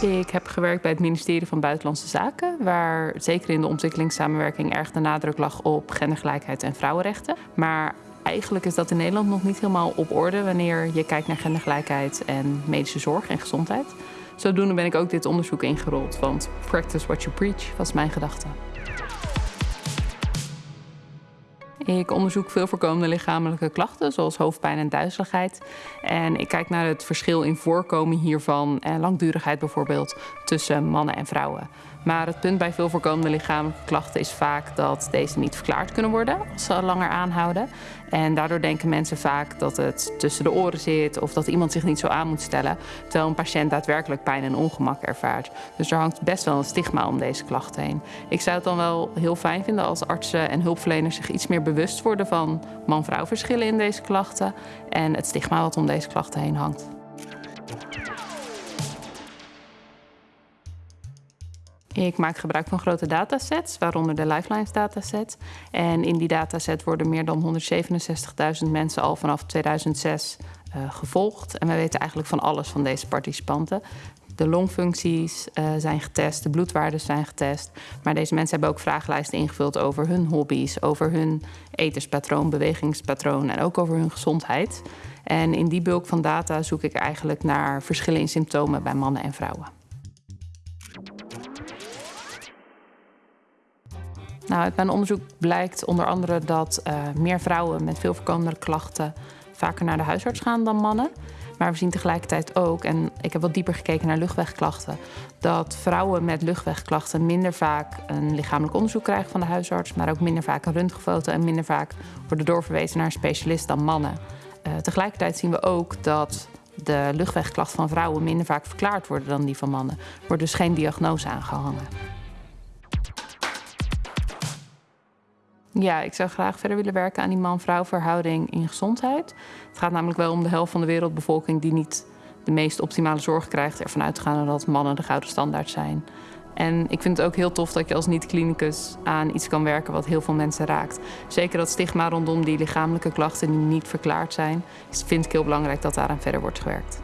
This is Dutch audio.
Ik heb gewerkt bij het ministerie van Buitenlandse Zaken, waar zeker in de ontwikkelingssamenwerking erg de nadruk lag op gendergelijkheid en vrouwenrechten. Maar eigenlijk is dat in Nederland nog niet helemaal op orde wanneer je kijkt naar gendergelijkheid en medische zorg en gezondheid. Zodoende ben ik ook dit onderzoek ingerold, want practice what you preach was mijn gedachte. Ik onderzoek veel voorkomende lichamelijke klachten, zoals hoofdpijn en duizeligheid. En ik kijk naar het verschil in voorkomen hiervan en langdurigheid bijvoorbeeld tussen mannen en vrouwen. Maar het punt bij veel voorkomende lichamelijke klachten is vaak dat deze niet verklaard kunnen worden als ze langer aanhouden. En daardoor denken mensen vaak dat het tussen de oren zit of dat iemand zich niet zo aan moet stellen, terwijl een patiënt daadwerkelijk pijn en ongemak ervaart. Dus er hangt best wel een stigma om deze klachten heen. Ik zou het dan wel heel fijn vinden als artsen en hulpverleners zich iets meer bewust worden van man-vrouw verschillen in deze klachten en het stigma wat om deze klachten heen hangt. Ik maak gebruik van grote datasets, waaronder de Lifelines dataset. En in die dataset worden meer dan 167.000 mensen al vanaf 2006 uh, gevolgd. En wij weten eigenlijk van alles van deze participanten. De longfuncties uh, zijn getest, de bloedwaarden zijn getest. Maar deze mensen hebben ook vragenlijsten ingevuld over hun hobby's, over hun etenspatroon, bewegingspatroon en ook over hun gezondheid. En in die bulk van data zoek ik eigenlijk naar verschillen in symptomen bij mannen en vrouwen. Nou, uit mijn onderzoek blijkt onder andere dat uh, meer vrouwen met veel voorkomende klachten vaker naar de huisarts gaan dan mannen. Maar we zien tegelijkertijd ook, en ik heb wat dieper gekeken naar luchtwegklachten, dat vrouwen met luchtwegklachten minder vaak een lichamelijk onderzoek krijgen van de huisarts, maar ook minder vaak een röntgenfoto en minder vaak worden doorverwezen naar een specialist dan mannen. Uh, tegelijkertijd zien we ook dat de luchtwegklachten van vrouwen minder vaak verklaard worden dan die van mannen. Er wordt dus geen diagnose aangehangen. Ja, ik zou graag verder willen werken aan die man-vrouw verhouding in gezondheid. Het gaat namelijk wel om de helft van de wereldbevolking die niet de meest optimale zorg krijgt. Ervan uitgaande dat mannen de gouden standaard zijn. En ik vind het ook heel tof dat je als niet-klinicus aan iets kan werken wat heel veel mensen raakt. Zeker dat stigma rondom die lichamelijke klachten die niet verklaard zijn, vind ik heel belangrijk dat daaraan verder wordt gewerkt.